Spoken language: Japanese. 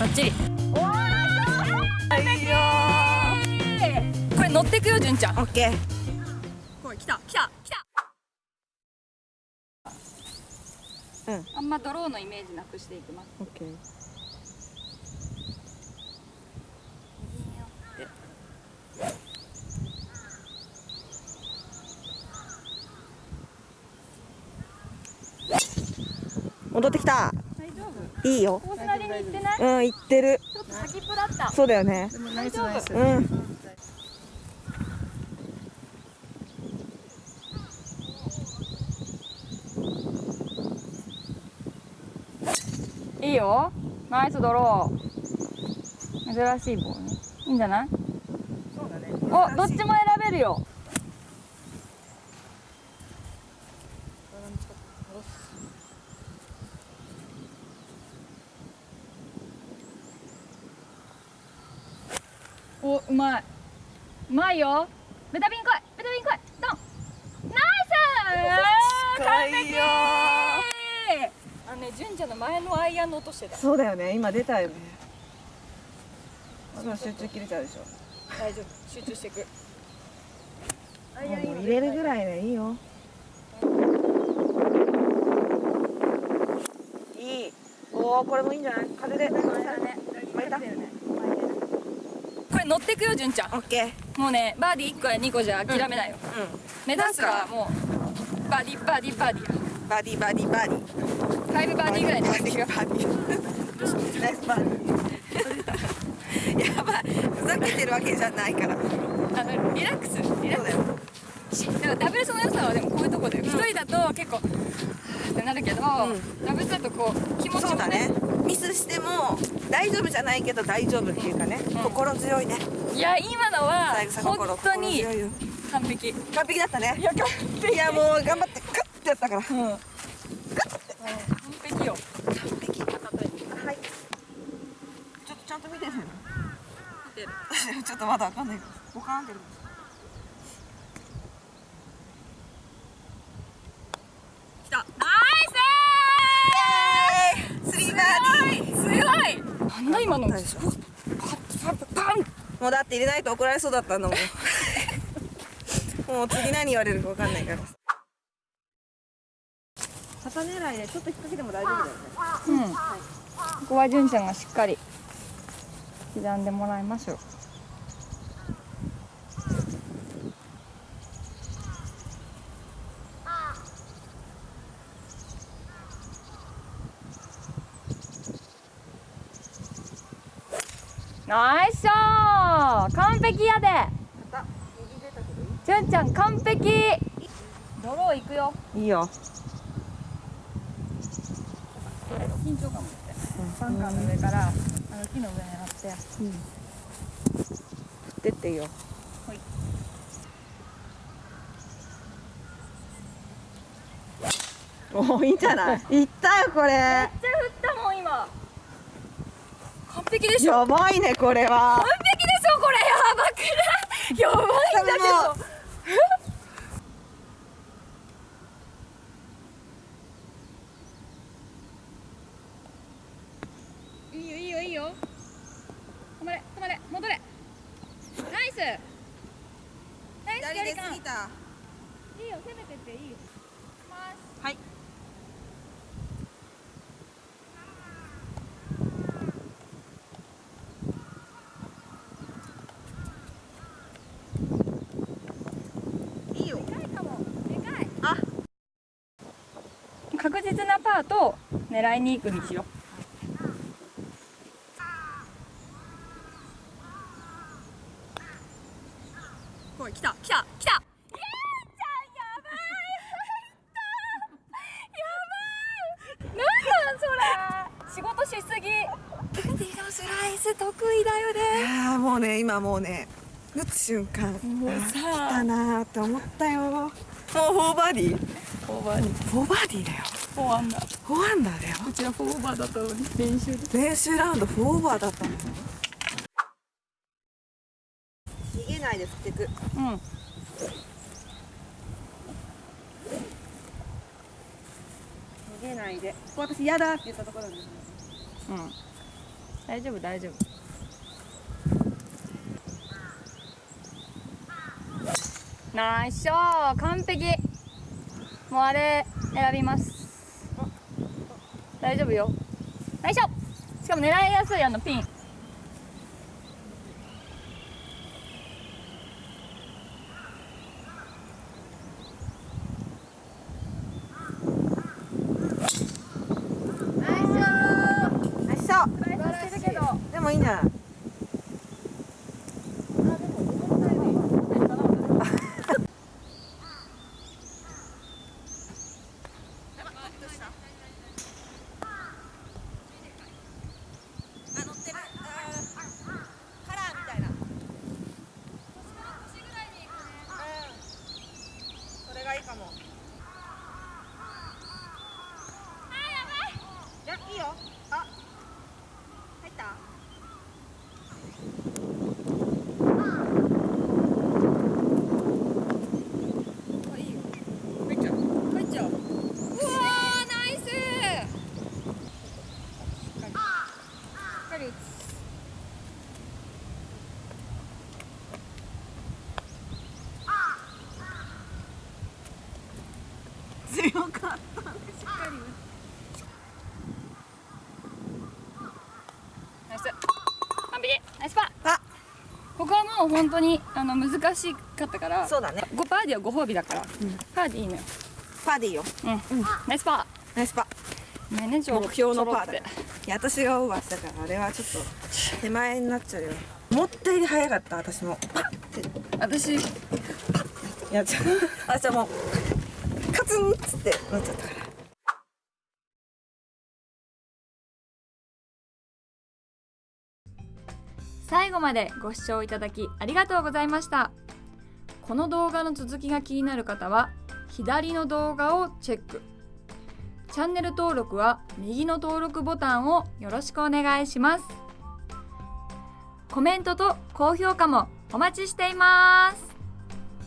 バッチリ。これ乗ってくよ純ちゃん。オッケー。これ来た来た来た。うん。あんまドローのイメージなくしていきます。オッケー。戻ってきたいいよ。コースなりに行ってない？うん行ってる。ちょっと先っぽだった。そうだよね。大丈夫。うん。いいよ。ナイスドロー。珍しい棒ね。いいんじゃない？そうだね。おどっちも選べるよおうまいうまいよ。ベタビン来い。ベタビン来い。ドン。ナイス。完璧。あのね純ちゃんの前のアイアンの音してた。そうだよね。今出たよね。今集中切れちゃうでしょ。大丈夫。集中していく。アイアンもう入れるぐらいでいいよ。いい。おおこれもいいんじゃない？風で。巻いたこれ乗ってくよ純ちゃん。オッケー。もうねバーディー1個や2個じゃ諦めないよ、目指すはもうバーディーバーディーバーディー。やバディバディバディ5バーディーぐらいでバ待ってくよディバディナイスバディ やばい。ふざけてるわけじゃないから。あのリラックスリラックそうだよ。スしでもダブルスの良さはでもこういうとこだよ一、人だと結構はぁってなるけど、ん。ダブルスだとこう気持ちもねね。ミスしても大丈夫じゃないけど大丈夫っていうかね、心強いね。いや今のは本当に完璧。完璧だったね。いやいやもう頑張ってカッてやったから。うん。完璧よ。完璧。はい。ちょっとちゃんと見てる見てる。ちょっとまだわかんない。からボカーンってる来たナイススリーバーディーすご今の。パンパンパンもうだって入れないと怒られそうだったのもん。もう次何言われるかわかんないから。旗狙いでちょっと引っ掛けても大丈夫だよね。うん、ここは純ちゃんがしっかり刻んでもらいましょうナイスショー完璧やで。旗右出たけどいい純ちゃん完璧。ドロー行くよ。いいよ。緊張感持って。バンカーの上からあの木の上狙って。振ってっていいよ。はい。おおいいんじゃない？いったよこれ。めっちゃ振ったもん今完璧でしょやばいねこれは。完璧でしょこれ。やばくないやばいんだけど。いいよいいよいいよ止まれ止まれ戻れナイスナイス距離感たいいよ攻めてっていいよはいよでかいかもでかいあ確実なパーと狙いに行くにしようおい来た来た来た。イエーちゃんやばい。やばい。なんなんそれ。仕事しすぎ。スライス得意だよね。ああもうね今もうね打つ瞬間もう来さたなーって思ったよ。もうフォーバーディ？ーフォーバーにフォーバーディーだよフォーアンダー。フォーアンダーだよ。こちらフォーバーだったのに。練習で。練習ラウンドフォーオーバーだったの。よ逃げないで振っていく。うん。逃げないで。ここ私嫌だって言ったところなんで。すねうん。大丈夫大丈夫。ナイスショー！完璧。もうあれ選びます大丈夫よ。ナイスショーしかも狙いやすいあのピン。でもいいんじゃないあ乗ってるカラーみたいなそれがいいかもいやいいよあ入ったあいいよ入っちゃう入っちゃううわーナイスしっかり打つ強かったしっかりナイス完璧ナイスパーあここはもう本当にあの難しかったからそうだね。5パーディーはご褒美だから、パーディーいいのよ。パーディーよ。うん、ナイスパナイスパー。ねちょ目標のパーだ。いや私がオーバーしたからあれはちょっと手前になっちゃうよ。思ったより早かった私も。パッて。私やっちゃう私はもうカツンっつってなっちゃったから最後までご視聴いただきありがとうございました。この動画の続きが気になる方は左の動画をチェック。チャンネル登録は右の登録ボタンをよろしくお願いします。コメントと高評価もお待ちしています。